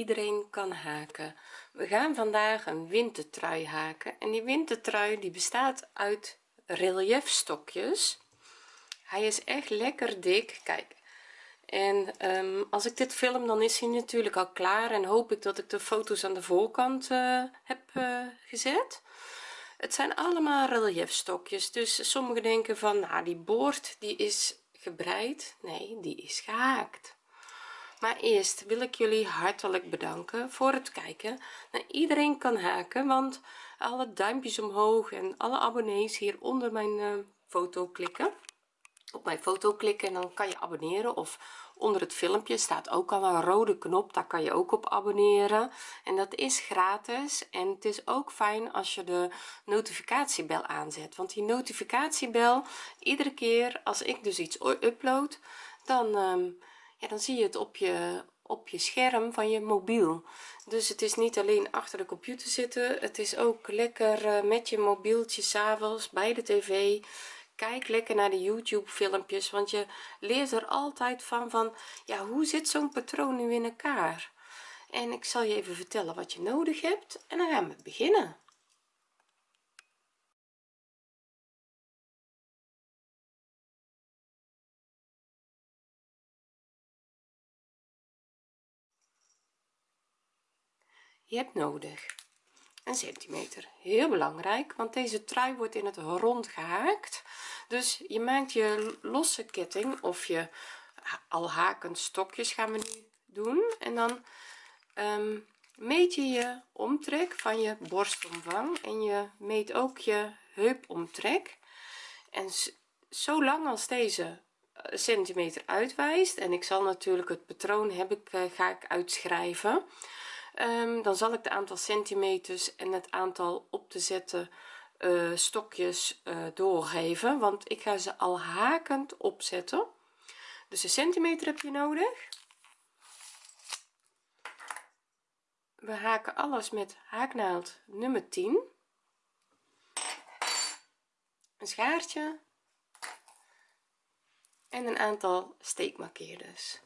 iedereen kan haken. We gaan vandaag een wintertrui haken. En die wintertrui die bestaat uit relief stokjes hij is echt lekker dik. Kijk. En um, als ik dit film dan is hij natuurlijk al klaar en hoop ik dat ik de foto's aan de voorkant uh, heb uh, gezet. Het zijn allemaal relief stokjes dus sommigen denken van nou die boord die is gebreid. Nee die is gehaakt maar eerst wil ik jullie hartelijk bedanken voor het kijken nou, iedereen kan haken want alle duimpjes omhoog en alle abonnees hier onder mijn uh, foto klikken. Op mijn foto klikken en dan kan je abonneren of onder het filmpje staat ook al een rode knop daar kan je ook op abonneren. En dat is gratis en het is ook fijn als je de notificatiebel aanzet want die notificatiebel iedere keer als ik dus iets upload dan um, ja dan zie je het op je op je scherm van je mobiel. Dus het is niet alleen achter de computer zitten het is ook lekker uh, met je mobieltje s'avonds bij de tv. Kijk lekker naar de youtube filmpjes want je leert er altijd van van ja hoe zit zo'n patroon nu in elkaar? En ik zal je even vertellen wat je nodig hebt en dan gaan we beginnen je hebt nodig een centimeter. Heel belangrijk want deze trui wordt in het rond gehaakt. Dus je maakt je losse ketting of je al hakend stokjes gaan we nu doen. En dan um, meet je je omtrek van je borstomvang en je meet ook je heupomtrek. En zo lang als deze eh, centimeter uitwijst en ik zal natuurlijk het patroon heb ik uh, ga ik uitschrijven um, dan zal ik de aantal centimeters en het aantal op te zetten uh, stokjes uh, doorgeven. Want ik ga ze al hakend opzetten. Dus een centimeter heb je nodig. We haken alles met haaknaald nummer 10 een schaartje. En een aantal steekmarkeerders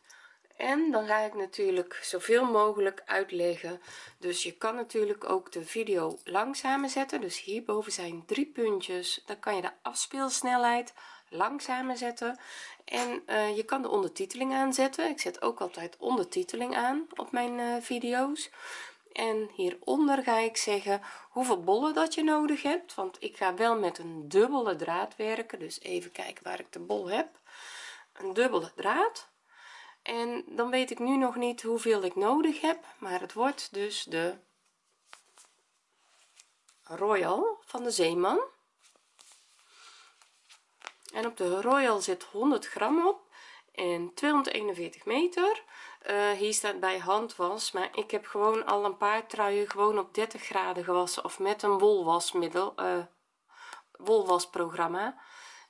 en dan ga ik natuurlijk zoveel mogelijk uitleggen. Dus je kan natuurlijk ook de video langzamer zetten dus hierboven zijn drie puntjes. Dan kan je de afspeelsnelheid langzamer zetten en uh, je kan de ondertiteling aanzetten. Ik zet ook altijd ondertiteling aan op mijn uh, video's. En hieronder ga ik zeggen hoeveel bollen dat je nodig hebt. Want ik ga wel met een dubbele draad werken. Dus even kijken waar ik de bol heb. Een dubbele draad en dan weet ik nu nog niet hoeveel ik nodig heb maar het wordt dus de royal van de zeeman. En op de royal zit 100 gram op en 241 meter. Uh, hier staat bij handwas maar ik heb gewoon al een paar truien gewoon op 30 graden gewassen of met een wolwasmiddel uh, wolwasprogramma.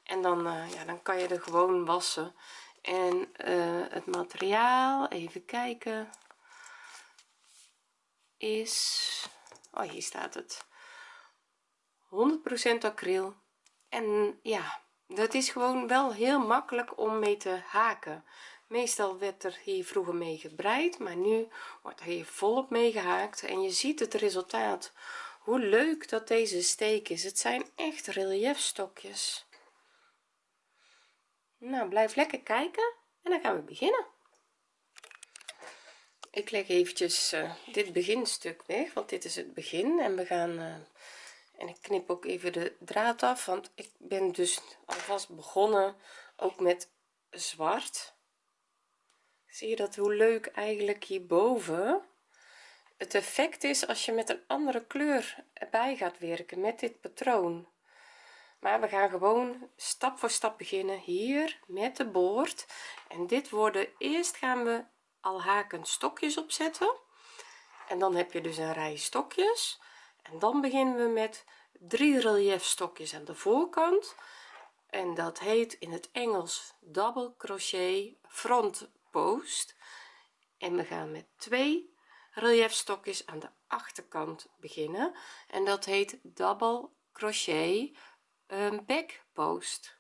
En dan uh, ja dan kan je er gewoon wassen en uh, het materiaal even kijken is oh hier staat het. 100% acryl. En ja dat is gewoon wel heel makkelijk om mee te haken. Meestal werd er hier vroeger mee gebreid maar nu wordt er hier volop mee gehaakt. En je ziet het resultaat. Hoe leuk dat deze steek is. Het zijn echt relief stokjes nou blijf lekker kijken en dan gaan we beginnen. Ik leg eventjes uh, dit beginstuk weg want dit is het begin. En we gaan uh, en ik knip ook even de draad af want ik ben dus alvast begonnen ook met zwart. Zie je dat hoe leuk eigenlijk hierboven? Het effect is als je met een andere kleur erbij gaat werken met dit patroon maar we gaan gewoon stap voor stap beginnen hier met de boord. En dit worden eerst gaan we al haken stokjes opzetten. En dan heb je dus een rij stokjes. En dan beginnen we met drie relief stokjes aan de voorkant. En dat heet in het Engels double crochet front post. En we gaan met twee relief stokjes aan de achterkant beginnen. En dat heet double crochet een backpost.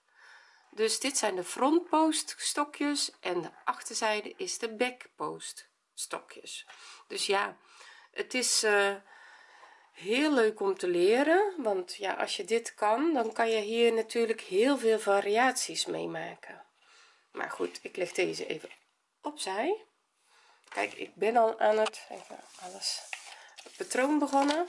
Dus dit zijn de frontpost stokjes en de achterzijde is de backpost stokjes. Dus ja het is uh, heel leuk om te leren want ja als je dit kan dan kan je hier natuurlijk heel veel variaties mee maken. Maar goed ik leg deze even opzij. Kijk ik ben al aan het even alles het patroon begonnen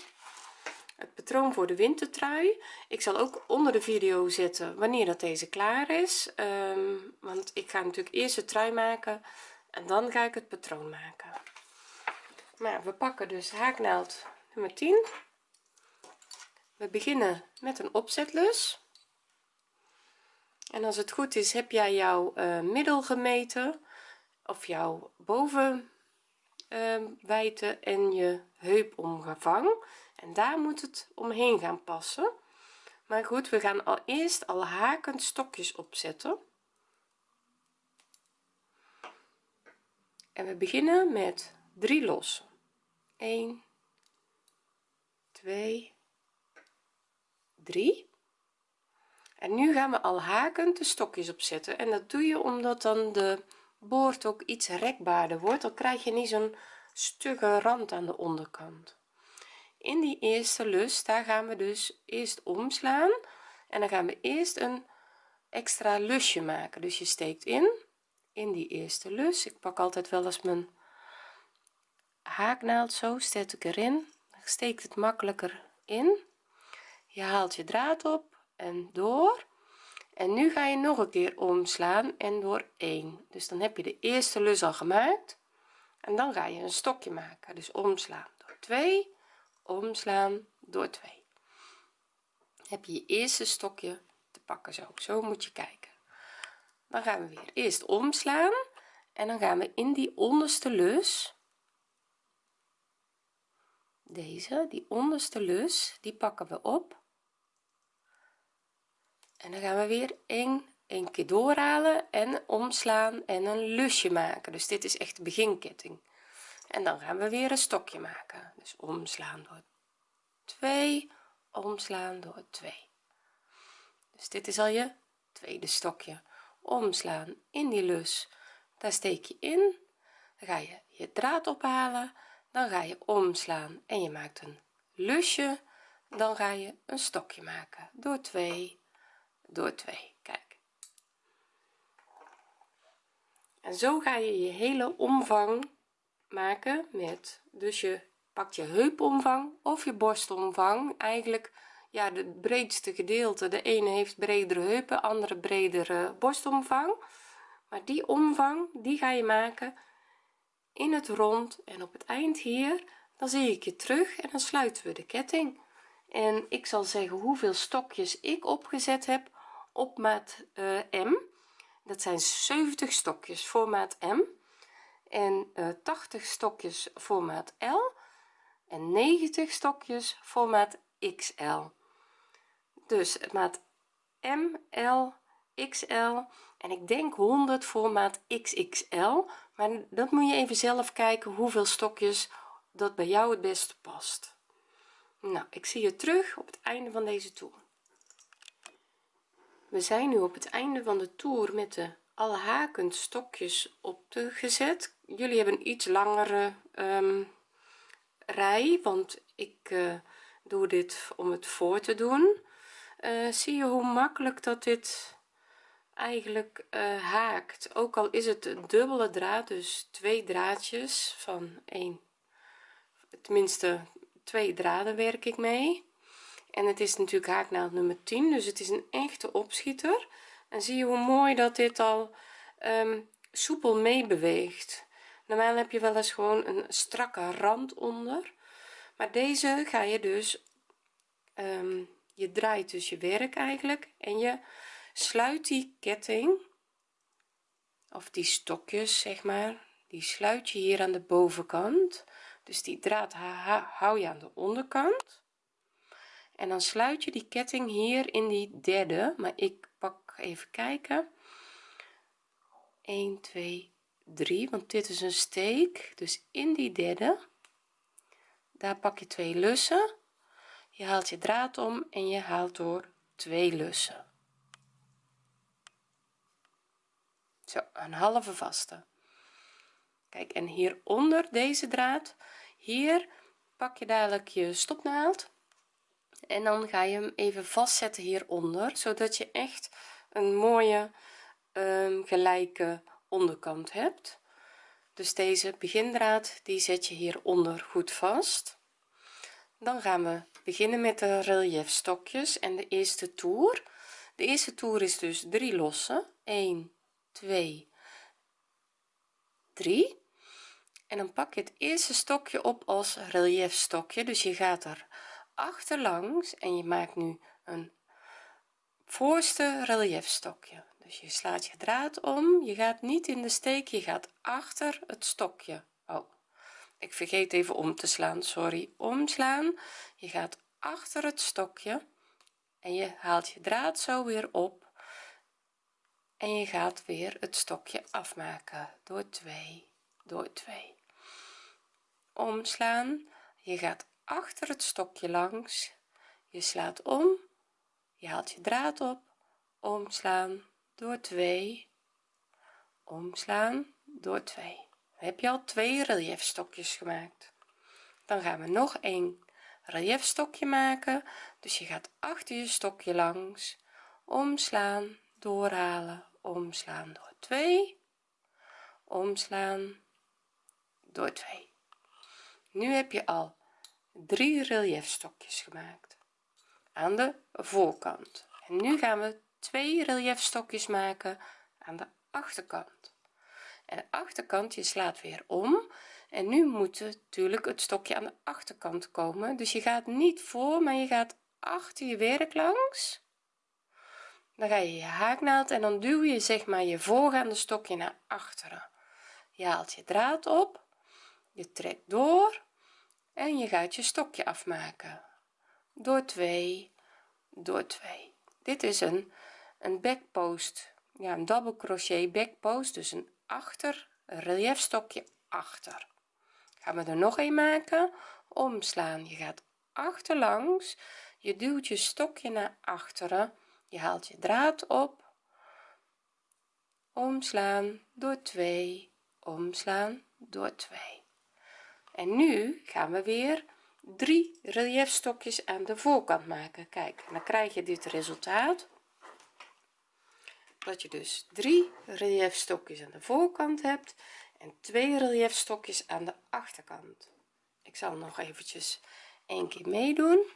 het patroon voor de wintertrui. Ik zal ook onder de video zetten wanneer dat deze klaar is. Um, want ik ga natuurlijk eerst de trui maken en dan ga ik het patroon maken. Maar we pakken dus haaknaald nummer 10 we beginnen met een opzetlus. En als het goed is heb jij jouw uh, middel gemeten of jouw boven uh, en je heupomvang en daar moet het omheen gaan passen. Maar goed we gaan al eerst al hakend stokjes opzetten. En we beginnen met 3 lossen. 1 2 3 en nu gaan we al hakend de stokjes opzetten. En dat doe je omdat dan de boord ook iets rekbaarder wordt. Dan krijg je niet zo'n stugge rand aan de onderkant in die eerste lus daar gaan we dus eerst omslaan. En dan gaan we eerst een extra lusje maken. Dus je steekt in in die eerste lus. Ik pak altijd wel eens mijn haaknaald zo steek ik erin. Steekt het makkelijker in. Je haalt je draad op en door. En nu ga je nog een keer omslaan en door 1 dus dan heb je de eerste lus al gemaakt. En dan ga je een stokje maken. Dus omslaan door 2 omslaan door 2 heb je je eerste stokje te pakken zo. Zo moet je kijken. Dan gaan we weer eerst omslaan en dan gaan we in die onderste lus. Deze die onderste lus die pakken we op. En dan gaan we weer een een keer doorhalen en omslaan en een lusje maken. Dus dit is echt de beginketting en dan gaan we weer een stokje maken. Dus omslaan door 2 omslaan door 2 dus dit is al je tweede stokje. Omslaan in die lus. Daar steek je in. Dan ga je je draad ophalen. Dan ga je omslaan en je maakt een lusje. Dan ga je een stokje maken. Door 2 door 2 kijk. En zo ga je je hele omvang maken met dus je pakt je heupomvang of je borstomvang. Eigenlijk ja de breedste gedeelte. De ene heeft bredere heupen andere bredere borstomvang. Maar die omvang die ga je maken in het rond en op het eind hier. Dan zie ik je terug en dan sluiten we de ketting. En ik zal zeggen hoeveel stokjes ik opgezet heb op maat uh, M. Dat zijn 70 stokjes voor maat M en uh, eh, 80 stokjes voor maat L en 90 stokjes voor maat XL dus maat M L XL en ik denk 100 voor maat XXL maar dat moet je even zelf kijken hoeveel stokjes dat bij jou het beste past. Nou ik zie je terug op het einde van deze toer. We zijn nu op het einde van de toer met de alle hakend stokjes opgezet jullie hebben een iets langere um, rij want ik uh, doe dit om het voor te doen. Uh, zie je hoe makkelijk dat dit eigenlijk uh, haakt? Ook al is het een dubbele draad dus twee draadjes van één tenminste twee draden werk ik mee. En het is natuurlijk haaknaald nummer 10 dus het is een echte opschieter en zie je hoe mooi dat dit al um, soepel meebeweegt. Normaal heb je wel eens gewoon een strakke rand onder maar deze ga je dus um, je draait dus je werk eigenlijk en je sluit die ketting of die stokjes zeg maar die sluit je hier aan de bovenkant. Dus die draad hou je aan de onderkant. En dan sluit je die ketting hier in die derde maar ik even kijken. 1 2 3 want dit is een steek. Dus in die derde daar pak je twee lussen. Je haalt je draad om en je haalt door twee lussen. Zo een halve vaste. Kijk en hieronder deze draad hier pak je dadelijk je stopnaald. En dan ga je hem even vastzetten hieronder zodat je echt een mooie um, gelijke onderkant hebt. Dus deze begindraad die zet je hieronder goed vast. Dan gaan we beginnen met de relief stokjes en de eerste toer. De eerste toer is dus 3 losse 1 2 3 en dan pak je het eerste stokje op als relief stokje dus je gaat er achterlangs en je maakt nu een voorste relief stokje dus je slaat je draad om je gaat niet in de steek je gaat achter het stokje. Oh ik vergeet even om te slaan sorry. Omslaan je gaat achter het stokje en je haalt je draad zo weer op en je gaat weer het stokje afmaken. Door 2 door 2 omslaan je gaat achter het stokje langs je slaat om je haalt je draad op. Omslaan door 2 omslaan door 2 heb je al twee relief stokjes gemaakt. Dan gaan we nog een relief stokje maken. Dus je gaat achter je stokje langs. Omslaan doorhalen. Omslaan door 2 omslaan door 2 nu heb je al drie relief stokjes gemaakt aan de voorkant. En nu gaan we twee relief stokjes maken aan de achterkant. En de achterkant je slaat weer om. En nu moet natuurlijk het stokje aan de achterkant komen. Dus je gaat niet voor maar je gaat achter je werk langs. Dan ga je je haaknaald en dan duw je zeg maar je voorgaande stokje naar achteren. Je haalt je draad op je trekt door en je gaat je stokje afmaken door 2 door 2 dit is een een backpost. Ja een double crochet backpost dus een achter relief stokje achter. Gaan we er nog een maken? Omslaan. Je gaat achterlangs. Je duwt je stokje naar achteren. Je haalt je draad op. Omslaan. Door 2 omslaan. Door 2 en nu gaan we weer drie relief stokjes aan de voorkant maken. Kijk dan krijg je dit resultaat. Dat je dus drie relief stokjes aan de voorkant hebt en twee relief stokjes aan de achterkant. Ik zal nog eventjes een keer meedoen.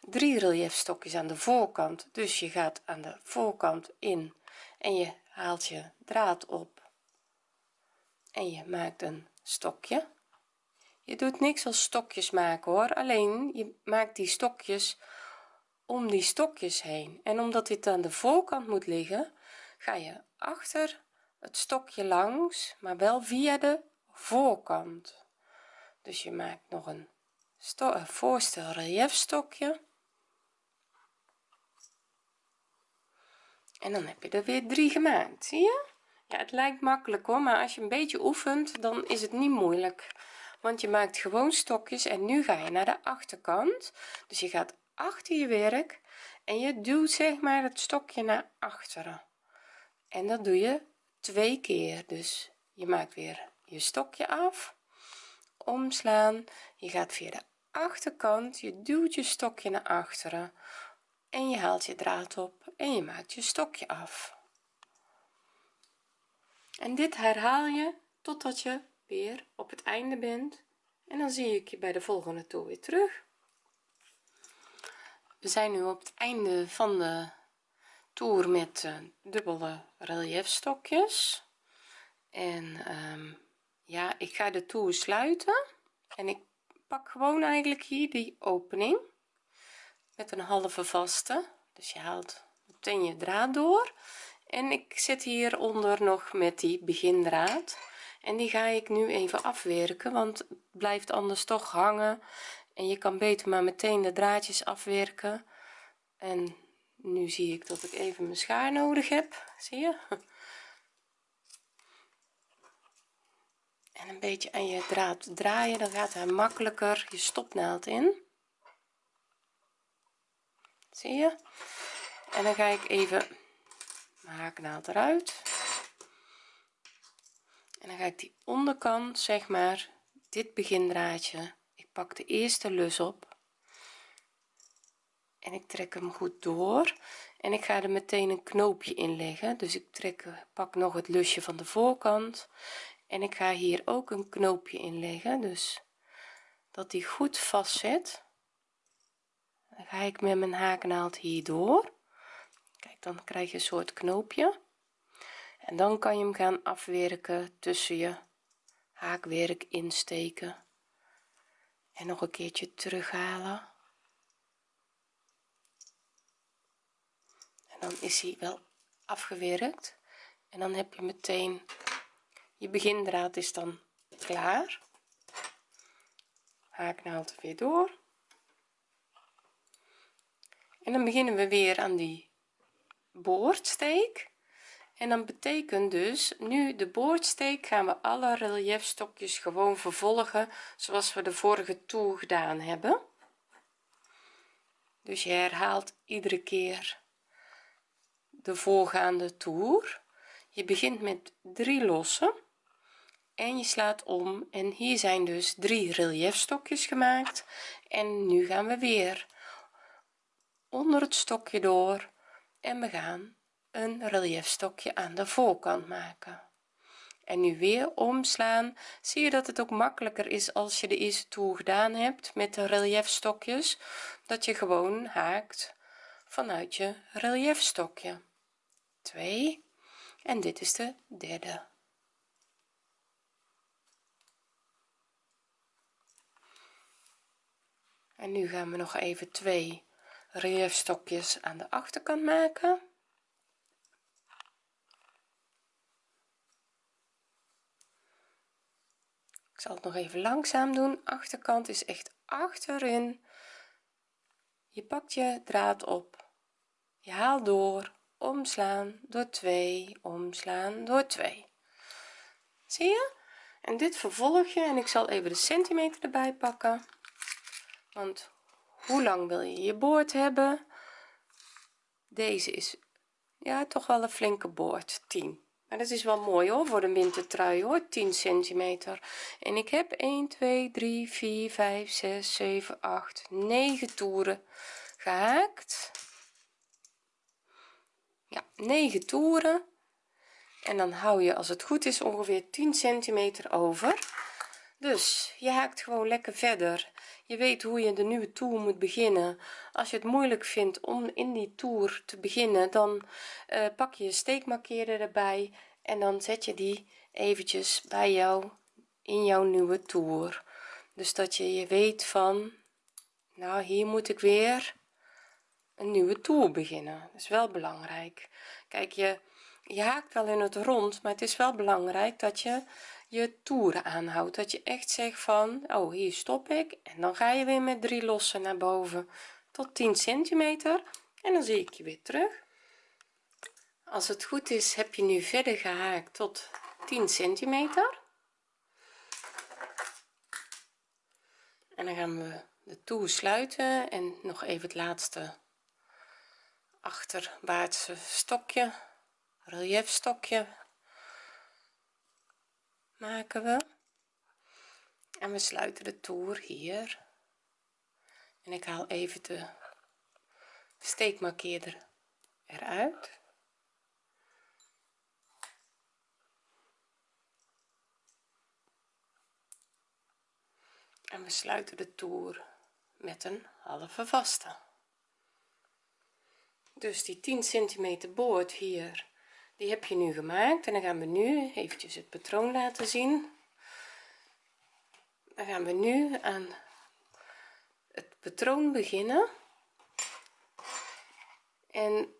Drie relief stokjes aan de voorkant. Dus je gaat aan de voorkant in en je haalt je draad op en je maakt een stokje. Je doet niks als stokjes maken hoor. Alleen je maakt die stokjes om die stokjes heen. En omdat dit aan de voorkant moet liggen ga je achter het stokje langs maar wel via de voorkant. Dus je maakt nog een, voorste relief stokje en dan heb je er weer drie gemaakt zie je het lijkt makkelijk hoor maar als je een beetje oefent dan is het niet moeilijk. Want je maakt gewoon stokjes en nu ga je naar de achterkant. Dus je gaat achter je werk en je duwt zeg maar het stokje naar achteren. En dat doe je twee keer. Dus je maakt weer je stokje af omslaan. Je gaat via de achterkant je duwt je stokje naar achteren en je haalt je draad op en je maakt je stokje af en dit herhaal je totdat je weer op het einde bent. En dan zie ik je bij de volgende toer weer terug. We zijn nu op het einde van de toer met uh, dubbele relief stokjes en um, ja ik ga de toer sluiten. En ik pak gewoon eigenlijk hier die opening met een halve vaste. Dus je haalt meteen je draad door en ik zit hieronder nog met die begindraad. En die ga ik nu even afwerken want het blijft anders toch hangen. En je kan beter maar meteen de draadjes afwerken. En nu zie ik dat ik even mijn schaar nodig heb. Zie je? En een beetje aan je draad draaien dan gaat hij makkelijker je stopnaald in. Zie je? En dan ga ik even haaknaald eruit. En dan ga ik die onderkant zeg maar dit begindraadje ik pak de eerste lus op. En ik trek hem goed door. En ik ga er meteen een knoopje in leggen. Dus ik trek pak nog het lusje van de voorkant. En ik ga hier ook een knoopje in leggen. Dus dat die goed vast zit dan ga ik met mijn haaknaald hier door kijk dan krijg je een soort knoopje. En dan kan je hem gaan afwerken tussen je haakwerk insteken. En nog een keertje terughalen. En dan is hij wel afgewerkt. En dan heb je meteen je begindraad is dan klaar. Haaknaald weer door. En dan beginnen we weer aan die boordsteek. En dan betekent dus nu de boordsteek gaan we alle reliefstokjes gewoon vervolgen zoals we de vorige toer gedaan hebben. Dus je herhaalt iedere keer de voorgaande toer. Je begint met drie lossen en je slaat om. En hier zijn dus drie reliefstokjes gemaakt. En nu gaan we weer onder het stokje door en we gaan een reliefstokje aan de voorkant maken. En nu weer omslaan. Zie je dat het ook makkelijker is als je de eerste toer gedaan hebt met de reliefstokjes dat je gewoon haakt vanuit je reliefstokje 2 en dit is de derde. En nu gaan we nog even twee reliefstokjes aan de achterkant maken. Ik zal het nog even langzaam doen. Achterkant is echt achterin. Je pakt je draad op. Je haalt door. Omslaan door 2 omslaan door 2 zie je? En dit vervolg je en ik zal even de centimeter erbij pakken. Want hoe lang wil je je boord hebben? Deze is ja toch wel een flinke boord 10 maar dat is wel mooi hoor voor de wintertrui hoor. 10 centimeter. En ik heb 1 2 3 4 5 6 7 8 9 toeren gehaakt. Ja 9 toeren. En dan hou je als het goed is ongeveer 10 centimeter over. Dus je haakt gewoon lekker verder je weet hoe je de nieuwe toer moet beginnen. Als je het moeilijk vindt om in die toer te beginnen dan uh, pak je je steekmarkeerder erbij en dan zet je die eventjes bij jou in jouw nieuwe toer dus dat je je weet van nou hier moet ik weer een nieuwe toer beginnen. Dat is wel belangrijk. Kijk je je haakt wel in het rond maar het is wel belangrijk dat je je toeren aanhoudt. Dat je echt zegt van oh hier stop ik en dan ga je weer met drie lossen naar boven tot 10 centimeter en dan zie ik je weer terug. Als het goed is heb je nu verder gehaakt tot 10 centimeter. En dan gaan we de toer sluiten en nog even het laatste achterwaartse stokje relief stokje maken we. En we sluiten de toer hier. En ik haal even de steekmarkeerder eruit. En we sluiten de toer met een halve vaste. Dus die 10 centimeter boord hier die heb je nu gemaakt en dan gaan we nu eventjes het patroon laten zien. Dan gaan we nu aan het patroon beginnen. En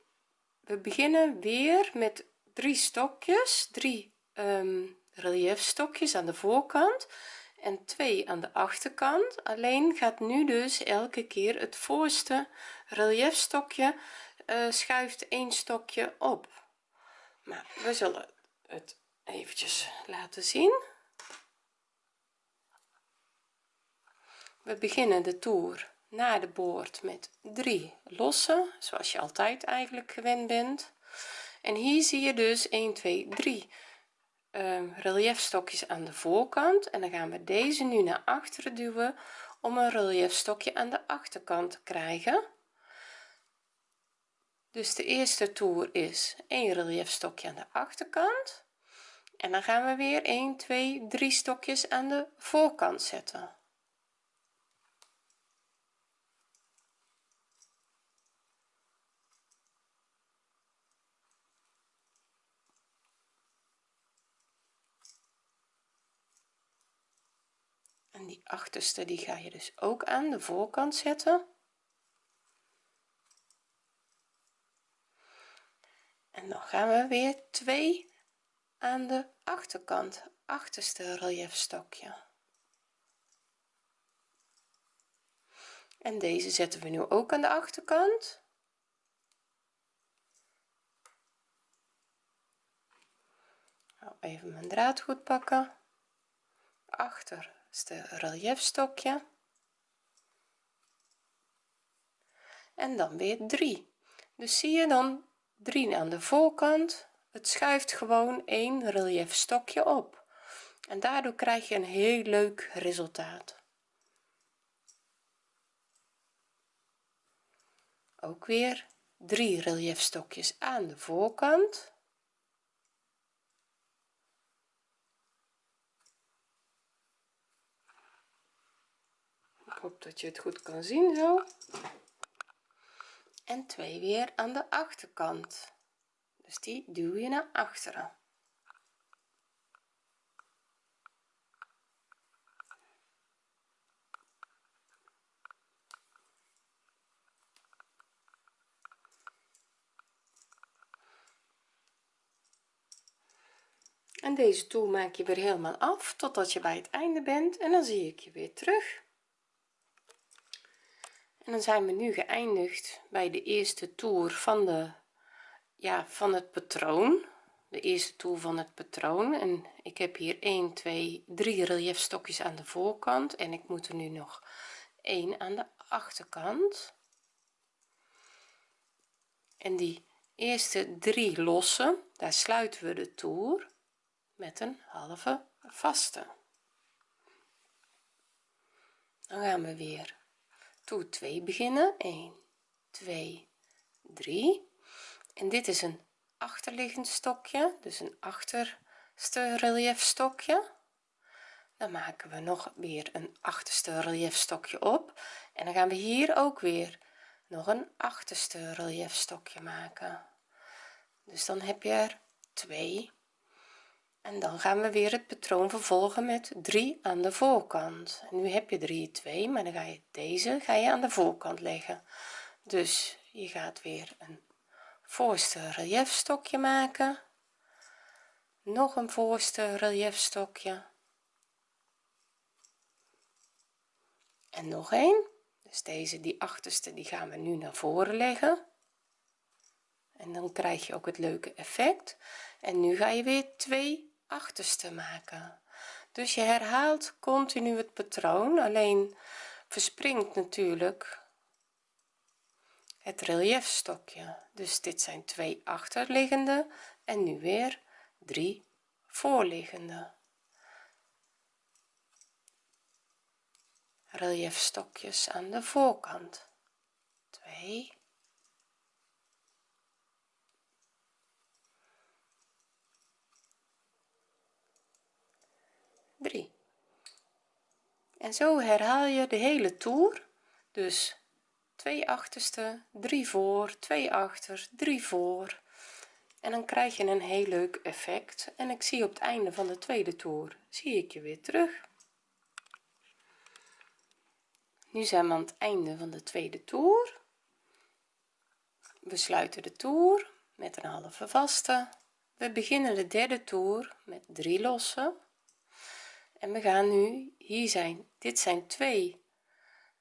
we beginnen weer met drie stokjes drie um, reliefstokjes aan de voorkant en twee aan de achterkant. Alleen gaat nu dus elke keer het voorste reliefstokje uh, schuift een stokje op maar we zullen het eventjes laten zien. We beginnen de toer naar de boord met drie lossen zoals je altijd eigenlijk gewend bent. En hier zie je dus 1 2 3 um, reliefstokjes aan de voorkant. En dan gaan we deze nu naar achteren duwen om een reliefstokje aan de achterkant te krijgen dus de eerste toer is een reliefstokje aan de achterkant. En dan gaan we weer 1 2 3 stokjes aan de voorkant zetten. En die achterste die ga je dus ook aan de voorkant zetten en dan gaan we weer twee aan de achterkant achterste reliefstokje en deze zetten we nu ook aan de achterkant. Even mijn draad goed pakken. Achterste reliefstokje en dan weer 3 dus zie je dan 3 aan de voorkant. Het schuift gewoon één relief stokje op. En daardoor krijg je een heel leuk resultaat. Ook weer drie reliefstokjes aan de voorkant. Ik hoop dat je het goed kan zien zo en twee weer aan de achterkant. Dus die duw je naar achteren. En deze toer maak je weer helemaal af totdat je bij het einde bent en dan zie ik je weer terug en dan zijn we nu geëindigd bij de eerste toer van de ja van het patroon. De eerste toer van het patroon. En ik heb hier 1 2 3 reliefstokjes aan de voorkant. En ik moet er nu nog 1 aan de achterkant. En die eerste drie lossen daar sluiten we de toer met een halve vaste. Dan gaan we weer toer 2 beginnen. 1 2 3 en dit is een achterliggend stokje dus een achterste relief stokje. Dan maken we nog weer een achterste relief stokje op. En dan gaan we hier ook weer nog een achterste relief stokje maken. Dus dan heb je er twee en dan gaan we weer het patroon vervolgen met 3 aan de voorkant. Nu heb je 3 2 maar dan ga je deze ga je aan de voorkant leggen. Dus je gaat weer een voorste reliefstokje maken. Nog een voorste reliefstokje en nog een dus deze die achterste die gaan we nu naar voren leggen. En dan krijg je ook het leuke effect. En nu ga je weer twee achterste maken. Dus je herhaalt continu het patroon alleen verspringt natuurlijk het reliefstokje dus dit zijn twee achterliggende en nu weer drie voorliggende. Reliefstokjes aan de voorkant. 2 3 en zo herhaal je de hele toer. Dus 2 achterste 3 voor 2 achter 3 voor. En dan krijg je een heel leuk effect. En ik zie op het einde van de tweede toer zie ik je weer terug. Nu zijn we aan het einde van de tweede toer. We sluiten de toer met een halve vaste. We beginnen de derde toer met 3 lossen en we gaan nu hier zijn. Dit zijn twee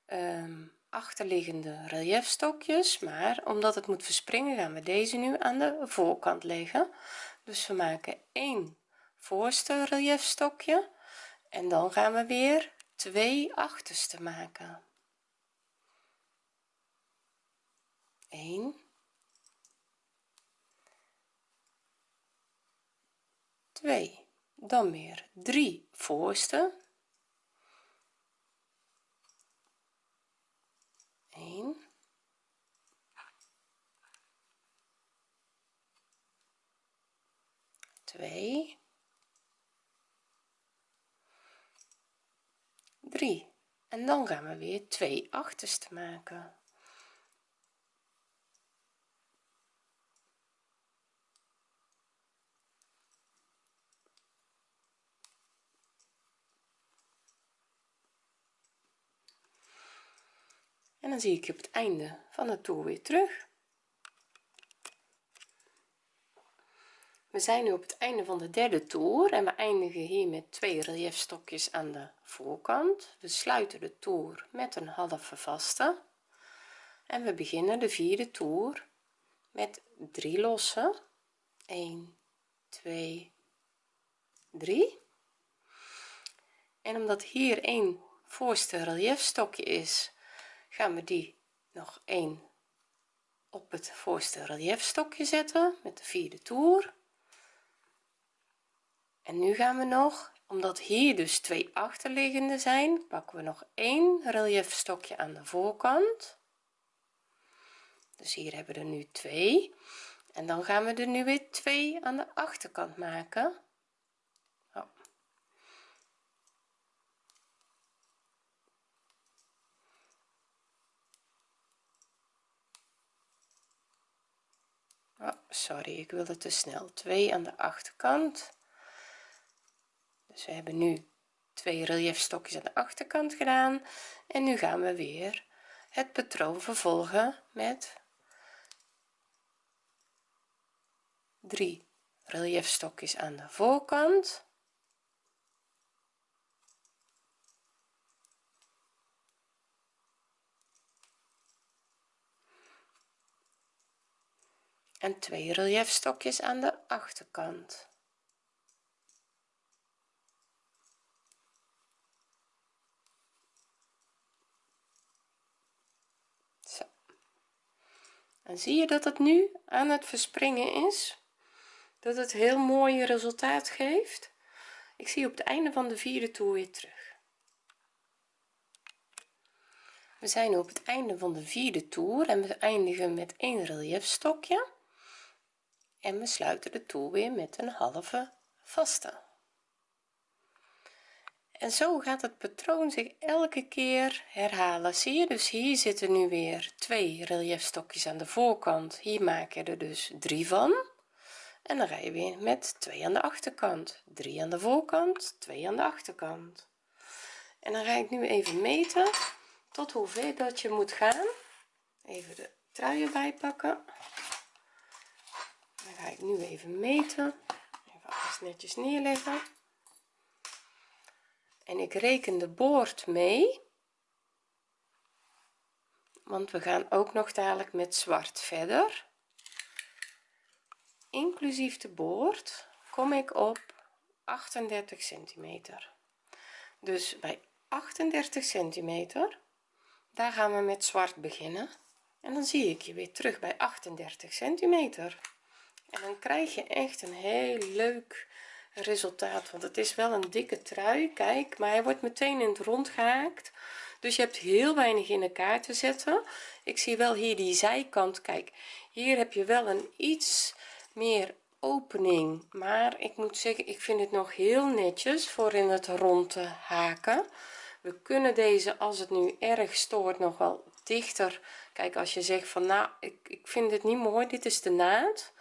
um, achterliggende reliefstokjes maar omdat het moet verspringen gaan we deze nu aan de voorkant leggen. Dus we maken 1 voorste reliefstokje en dan gaan we weer twee achterste maken. 1 2 dan weer 3 voorste. 1 2 3 en dan gaan we weer twee achterste maken dan zie ik je op het einde van de toer weer terug. We zijn nu op het einde van de derde toer en we eindigen hier met twee reliefstokjes aan de voorkant. We sluiten de toer met een halve vaste. En we beginnen de vierde toer met 3 losse. 1 2 3 en omdat hier een voorste reliefstokje is gaan we die nog één op het voorste reliefstokje zetten met de vierde toer. En nu gaan we nog omdat hier dus twee achterliggende zijn pakken we nog één reliefstokje aan de voorkant. Dus hier hebben we er nu twee. En dan gaan we er nu weer twee aan de achterkant maken sorry ik wilde te snel twee aan de achterkant. Dus we hebben nu twee reliefstokjes aan de achterkant gedaan. En nu gaan we weer het patroon vervolgen met 3 reliefstokjes aan de voorkant en twee reliefstokjes aan de achterkant. En zie je dat het nu aan het verspringen is? Dat het heel mooi resultaat geeft? Ik zie op het einde van de vierde toer weer terug. We zijn op het einde van de vierde toer en we eindigen met een reliefstokje en we sluiten de toer weer met een halve vaste. En zo gaat het patroon zich elke keer herhalen. Zie je? Dus hier zitten nu weer twee reliefstokjes aan de voorkant. Hier maak je er dus drie van. En dan ga je weer met twee aan de achterkant. Drie aan de voorkant twee aan de achterkant. En dan ga ik nu even meten tot hoever dat je moet gaan. Even de trui erbij pakken nu even meten. Even alles netjes neerleggen. En ik reken de boord mee. Want we gaan ook nog dadelijk met zwart verder. Inclusief de boord kom ik op 38 centimeter. Dus bij 38 centimeter daar gaan we met zwart beginnen. En dan zie ik je weer terug bij 38 centimeter en dan krijg je echt een heel leuk resultaat want het is wel een dikke trui kijk maar hij wordt meteen in het rond gehaakt. Dus je hebt heel weinig in elkaar te zetten. Ik zie wel hier die zijkant kijk hier heb je wel een iets meer opening maar ik moet zeggen ik vind het nog heel netjes voor in het rond te haken. We kunnen deze als het nu erg stoort nog wel dichter. Kijk als je zegt van nou ik, ik vind het niet mooi dit is de naad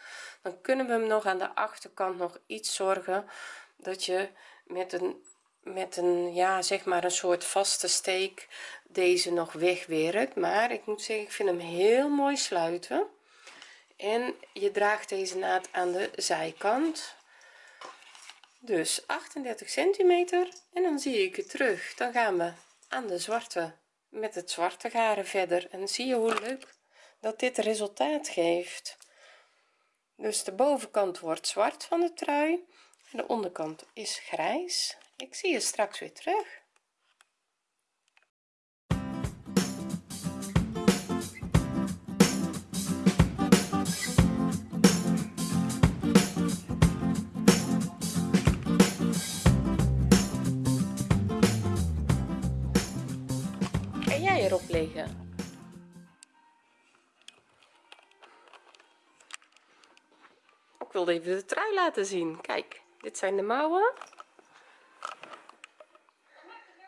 dan kunnen we hem nog aan de achterkant nog iets zorgen dat je met een met een ja zeg maar een soort vaste steek deze nog wegwerkt. Maar ik moet zeggen ik vind hem heel mooi sluiten. En je draagt deze naad aan de zijkant. Dus 38 centimeter en dan zie ik het terug. Dan gaan we aan de zwarte met het zwarte garen verder. En zie je hoe leuk dat dit resultaat geeft dus de bovenkant wordt zwart van de trui en de onderkant is grijs. Ik zie je straks weer terug. Erop leggen ik wilde even de trui laten zien. Kijk dit zijn de mouwen.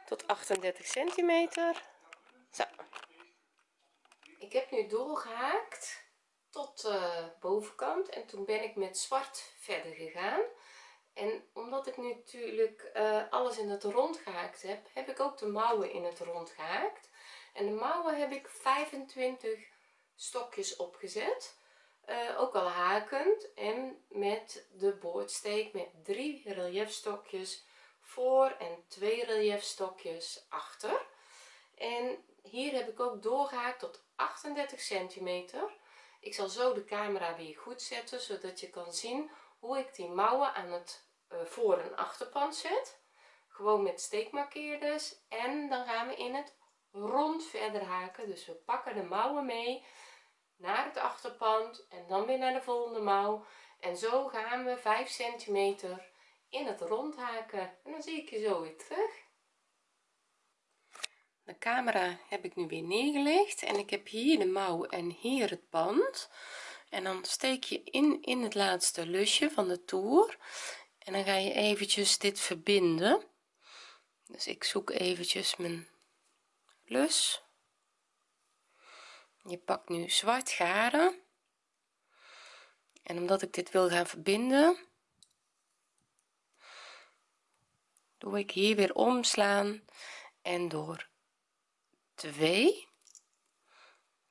Tot 38 centimeter. Zo. Ik heb nu doorgehaakt tot de bovenkant en toen ben ik met zwart verder gegaan. En omdat ik nu natuurlijk uh, alles in het rond gehaakt heb heb ik ook de mouwen in het rond gehaakt. En de mouwen heb ik 25 stokjes opgezet uh, ook al hakend en met de boordsteek met drie reliefstokjes voor en twee reliefstokjes achter. En hier heb ik ook doorgehaakt tot 38 centimeter. Ik zal zo de camera weer goed zetten zodat je kan zien hoe ik die mouwen aan het uh, voor- en achterpand zet. Gewoon met steekmarkeerders. En dan gaan we in het rond verder haken. Dus we pakken de mouwen mee naar het achterpand en dan weer naar de volgende mouw. En zo gaan we 5 centimeter in het rond haken. En dan zie ik je zo weer terug. De camera heb ik nu weer neergelegd en ik heb hier de mouw en hier het band. En dan steek je in in het laatste lusje van de toer. En dan ga je eventjes dit verbinden. Dus ik zoek eventjes mijn lus je pakt nu zwart garen. En omdat ik dit wil gaan verbinden doe ik hier weer omslaan en door 2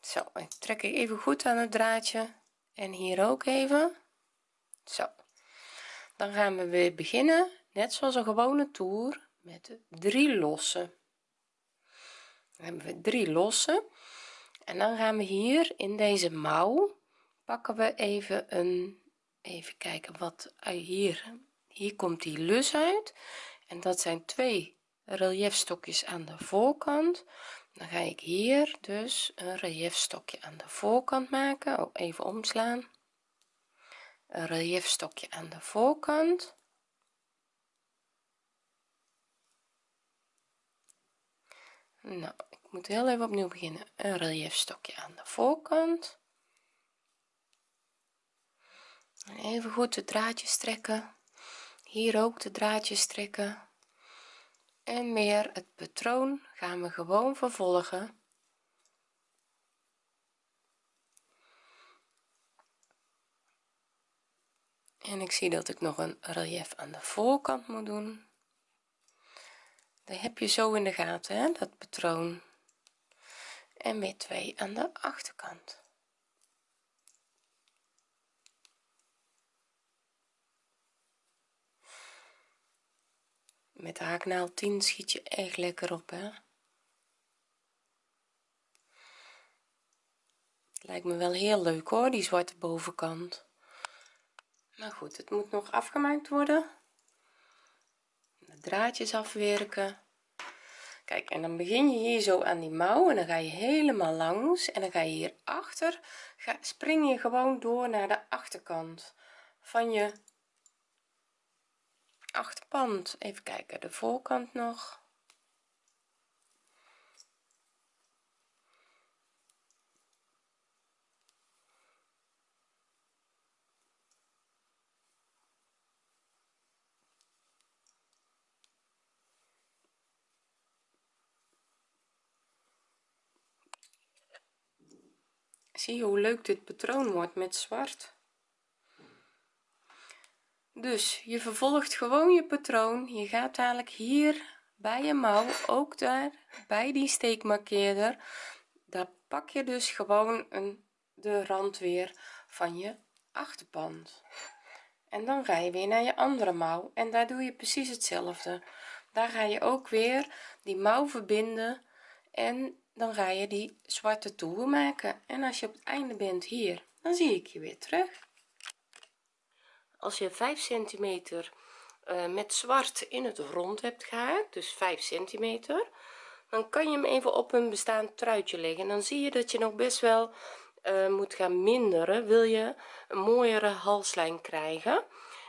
zo ik trek ik even goed aan het draadje en hier ook even. Zo. Dan gaan we weer beginnen net zoals een gewone toer met drie losse dan hebben we drie losse en dan gaan we hier in deze mouw pakken we even een even kijken wat hier hier komt die lus uit. En dat zijn twee reliefstokjes aan de voorkant. Dan ga ik hier dus een reliefstokje aan de voorkant maken. Oh, even omslaan. Een reliefstokje aan de voorkant. Nou ik moet heel even opnieuw beginnen. Een reliefstokje aan de voorkant. En even goed de draadjes trekken. Hier ook de draadjes trekken. En meer het patroon gaan we gewoon vervolgen. En ik zie dat ik nog een relief aan de voorkant moet doen. Dat heb je zo in de gaten dat patroon en weer twee aan de achterkant. Met de haaknaald 10 schiet je echt lekker op hè? Lijkt me wel heel leuk hoor die zwarte bovenkant. Maar goed het moet nog afgemaakt worden. De draadjes afwerken kijk en dan begin je hier zo aan die mouw en dan ga je helemaal langs en dan ga je hier achter spring je gewoon door naar de achterkant van je achterpand even kijken de voorkant nog zie je hoe leuk dit patroon wordt met zwart. Dus je vervolgt gewoon je patroon. Je gaat dadelijk hier bij je mouw ook daar bij die steekmarkeerder. Daar pak je dus gewoon een de rand weer van je achterpand en dan ga je weer naar je andere mouw en daar doe je precies hetzelfde. Daar ga je ook weer die mouw verbinden en dan ga je die zwarte toer maken. En als je op het einde bent hier dan zie ik je weer terug. Als je 5 centimeter uh, met zwart in het rond hebt gehaakt dus 5 centimeter dan kan je hem even op een bestaand truitje leggen. En dan zie je dat je nog best wel uh, moet gaan minderen. Wil je een mooiere halslijn krijgen?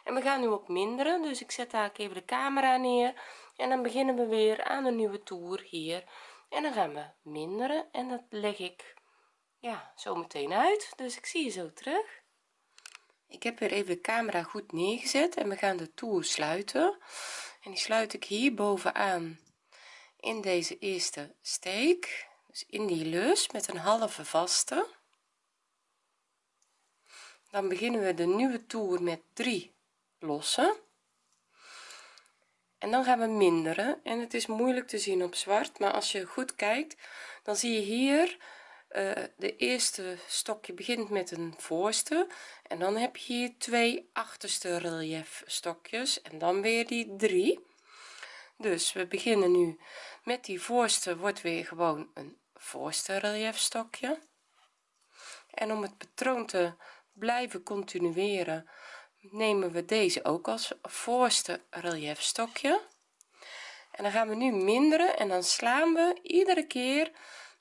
En we gaan nu ook minderen dus ik zet daar even de camera neer. En dan beginnen we weer aan een nieuwe toer hier en dan gaan we minderen en dat leg ik ja zo meteen uit. Dus ik zie je zo terug. Ik heb weer even de camera goed neergezet en we gaan de toer sluiten. En die sluit ik hier bovenaan in deze eerste steek dus in die lus met een halve vaste. Dan beginnen we de nieuwe toer met 3 lossen en dan gaan we minderen. En het is moeilijk te zien op zwart maar als je goed kijkt dan zie je hier uh, de eerste stokje begint met een voorste. En dan heb je hier twee achterste relief stokjes en dan weer die drie. Dus we beginnen nu met die voorste wordt weer gewoon een voorste relief stokje. En om het patroon te blijven continueren nemen we deze ook als voorste relief stokje. En dan gaan we nu minderen en dan slaan we iedere keer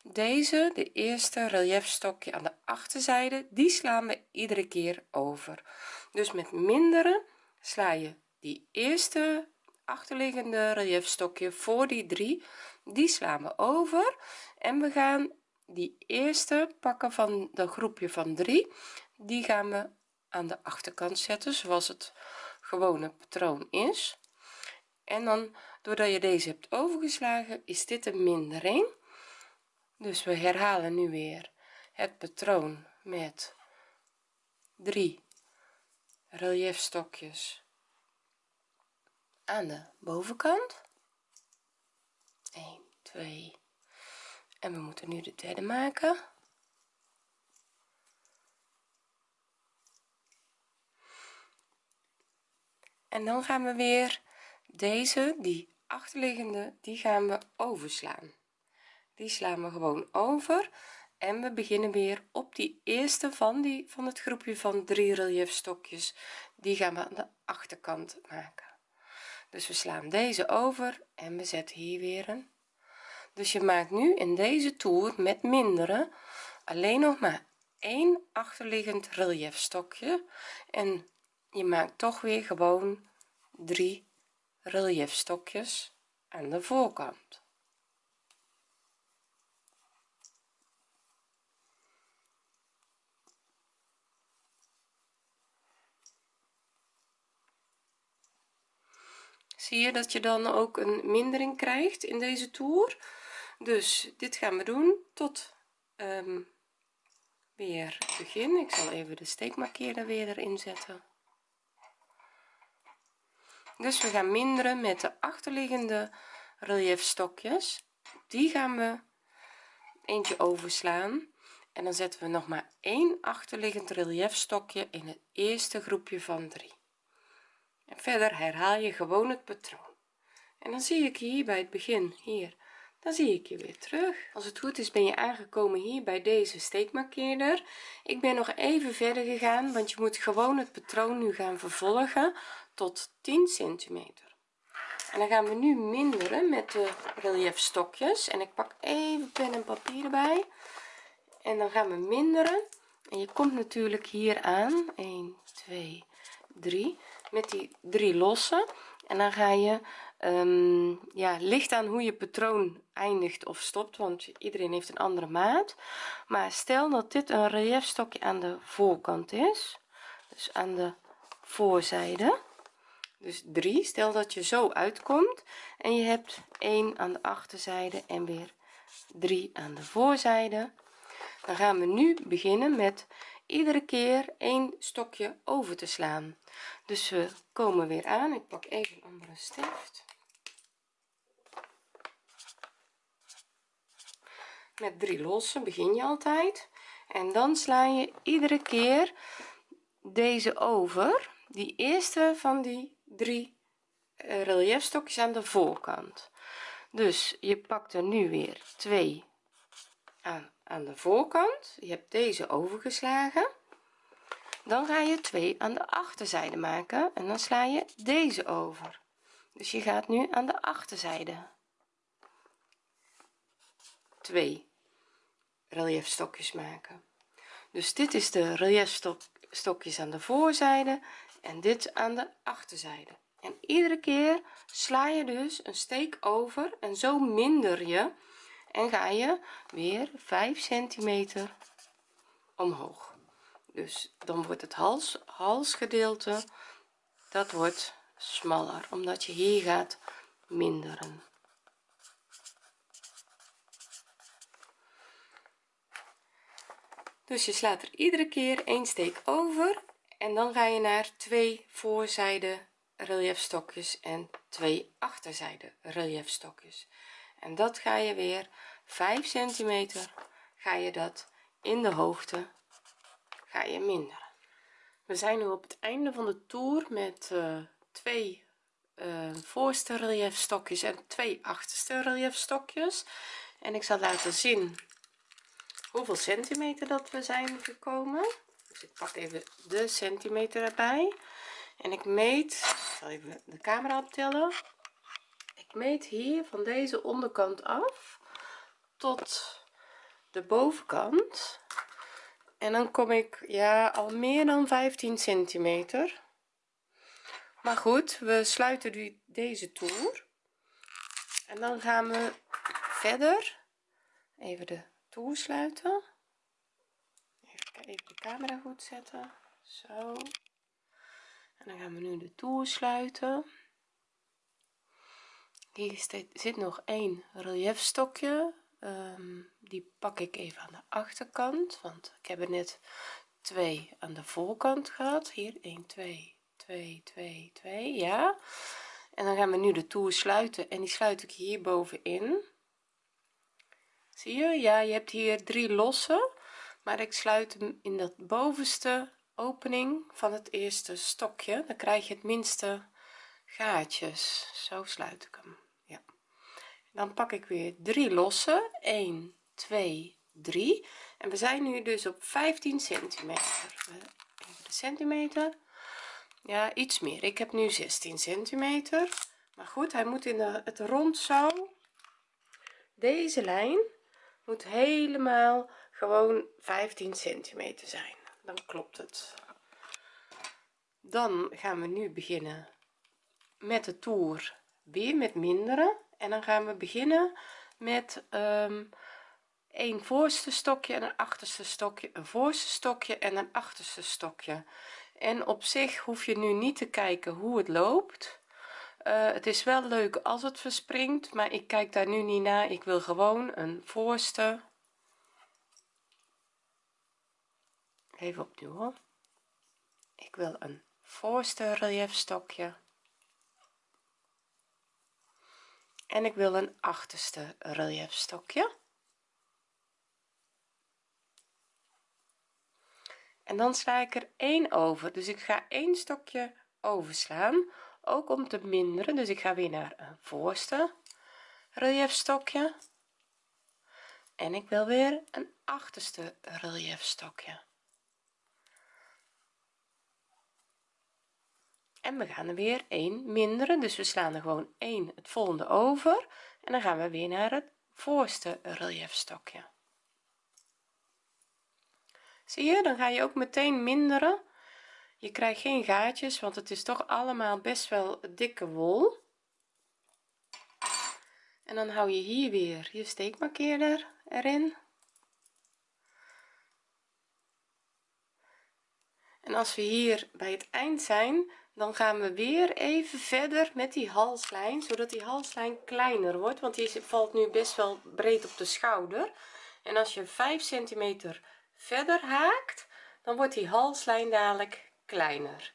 deze de eerste relief stokje aan de achterzijde. Die slaan we iedere keer over. Dus met minderen sla je die eerste achterliggende relief stokje voor die drie. Die slaan we over en we gaan die eerste pakken van de groepje van 3 die gaan we aan de achterkant zetten zoals het gewone patroon is. En dan doordat je deze hebt overgeslagen is dit een. Mindering dus we herhalen nu weer het patroon met 3 relief stokjes aan de bovenkant. 1 2 en we moeten nu de derde maken en dan gaan we weer. Deze die achterliggende die gaan we overslaan. Die slaan we gewoon over en we beginnen weer op die eerste van die van het groepje van drie relief stokjes die gaan we aan de achterkant maken. Dus we slaan deze over en we zetten hier weer een. Dus je maakt nu in deze toer met minderen alleen nog maar één achterliggend relief stokje en je maakt toch weer gewoon drie relief stokjes aan de voorkant. Zie je dat je dan ook een mindering krijgt in deze toer? Dus dit gaan we doen tot um, weer begin. Ik zal even de steekmarkeerder weer erin zetten dus we gaan minderen met de achterliggende relief stokjes die gaan we eentje overslaan. En dan zetten we nog maar één achterliggend relief stokje in het eerste groepje van 3 en verder herhaal je gewoon het patroon. En dan zie ik hier bij het begin hier. Dan zie ik je weer terug. Als het goed is ben je aangekomen hier bij deze steekmarkeerder. Ik ben nog even verder gegaan want je moet gewoon het patroon nu gaan vervolgen tot 10 centimeter. En dan gaan we nu minderen met de relief stokjes en ik pak even pen en papier erbij. En dan gaan we minderen. En je komt natuurlijk hier aan. 1 2 3 met die drie losse. En dan ga je um, ja ligt aan hoe je patroon eindigt of stopt. Want iedereen heeft een andere maat. Maar stel dat dit een relief stokje aan de voorkant is. Dus aan de voorzijde dus 3 stel dat je zo uitkomt en je hebt 1 aan de achterzijde en weer 3 aan de voorzijde. Dan gaan we nu beginnen met iedere keer een stokje over te slaan. Dus we komen weer aan. Ik pak even een andere stift. Met drie losse begin je altijd. En dan sla je iedere keer deze over. Die eerste van die drie uh, relief stokjes aan de voorkant. Dus je pakt er nu weer twee aan aan de voorkant. Je hebt deze overgeslagen. Dan ga je twee aan de achterzijde maken en dan sla je deze over. Dus je gaat nu aan de achterzijde. Twee relief stokjes maken. Dus dit is de relief stok, stokjes aan de voorzijde en dit aan de achterzijde. En iedere keer sla je dus een steek over en zo minder je en ga je weer 5 centimeter omhoog. Dus dan wordt het hals halsgedeelte dat wordt smaller omdat je hier gaat minderen. Dus je slaat er iedere keer een steek over en dan ga je naar twee voorzijde reliefstokjes en twee achterzijde reliefstokjes en dat ga je weer 5 centimeter ga je dat in de hoogte ga je minderen. We zijn nu op het einde van de toer met uh, twee uh, voorste reliefstokjes en twee achterste reliefstokjes en ik zal laten zien hoeveel centimeter dat we zijn gekomen ik pak even de centimeter erbij. En ik meet ik zal even de camera optellen ik meet hier van deze onderkant af tot de bovenkant. En dan kom ik ja al meer dan 15 centimeter. Maar goed we sluiten die, deze toer. En dan gaan we verder. Even de toer sluiten even, de camera goed zetten. Zo. En dan gaan we nu de toer sluiten. Hier zit nog één reliefstokje um, die pak ik even aan de achterkant want ik heb er net twee aan de voorkant gehad. Hier 1 2 2 2 2 ja. En dan gaan we nu de toer sluiten en die sluit ik hier bovenin. Zie je? Ja je hebt hier drie losse maar ik sluit hem in dat bovenste opening van het eerste stokje. Dan krijg je het minste gaatjes. Zo sluit ik hem ja. Dan pak ik weer drie losse. 1 2 3 en we zijn nu dus op 15 centimeter. Even de centimeter. Ja iets meer. Ik heb nu 16 centimeter. Maar goed hij moet in de, het rond zo. Deze lijn moet helemaal gewoon 15 centimeter zijn. Dan klopt het. Dan gaan we nu beginnen met de toer weer met minderen. En dan gaan we beginnen met een voorste stokje en een achterste stokje een voorste stokje en een achterste stokje. En op zich hoef je nu niet te kijken hoe het loopt. Uh, het is wel leuk als het verspringt maar ik kijk daar nu niet naar. Ik wil gewoon een voorste even opnieuw ik wil een voorste relief stokje. En ik wil een achterste relief stokje. En dan sla ik er één over. Dus ik ga één stokje overslaan ook om te minderen. Dus ik ga weer naar een voorste relief stokje. En ik wil weer een achterste relief stokje en we gaan er weer 1 minderen. Dus we slaan er gewoon 1 het volgende over. En dan gaan we weer naar het voorste relief stokje. Zie je dan ga je ook meteen minderen. Je krijgt geen gaatjes want het is toch allemaal best wel dikke wol. En dan hou je hier weer je steekmarkeerder erin. En als we hier bij het eind zijn dan gaan we weer even verder met die halslijn zodat die halslijn kleiner wordt want die valt nu best wel breed op de schouder. En als je 5 centimeter verder haakt dan wordt die halslijn dadelijk kleiner.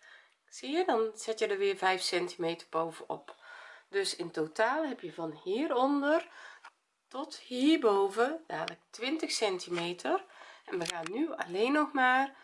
Zie je dan zet je er weer 5 centimeter bovenop. Dus in totaal heb je van hieronder tot hierboven dadelijk 20 centimeter. En we gaan nu alleen nog maar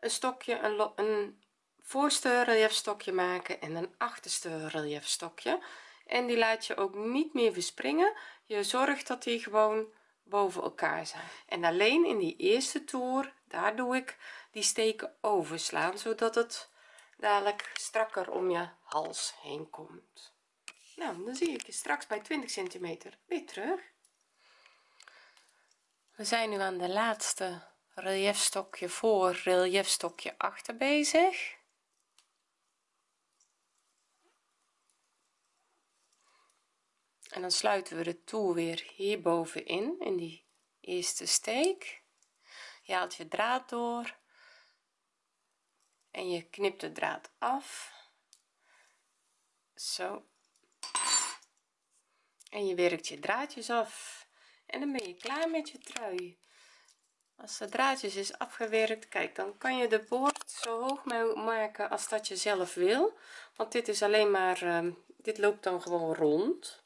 een stokje een, een voorste reliefstokje maken en een achterste reliefstokje en die laat je ook niet meer verspringen. Je zorgt dat die gewoon boven elkaar zijn. En alleen in die eerste toer daar doe ik die steken overslaan zodat het dadelijk strakker om je hals heen komt. Nou dan zie ik je straks bij 20 centimeter weer terug. We zijn nu aan de laatste reliefstokje voor reliefstokje achter bezig en dan sluiten we de toer weer hierbovenin in die eerste steek. Je haalt je draad door en je knipt de draad af. Zo. En je werkt je draadjes af. En dan ben je klaar met je trui. Als de draadjes is afgewerkt kijk dan kan je de boord zo hoog maken als dat je zelf wil. Want dit is alleen maar uh, dit loopt dan gewoon rond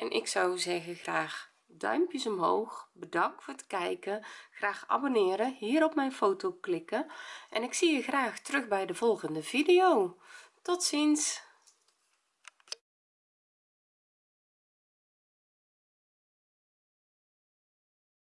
en ik zou zeggen graag duimpjes omhoog. Bedankt voor het kijken. Graag abonneren hier op mijn foto klikken. En ik zie je graag terug bij de volgende video. Tot ziens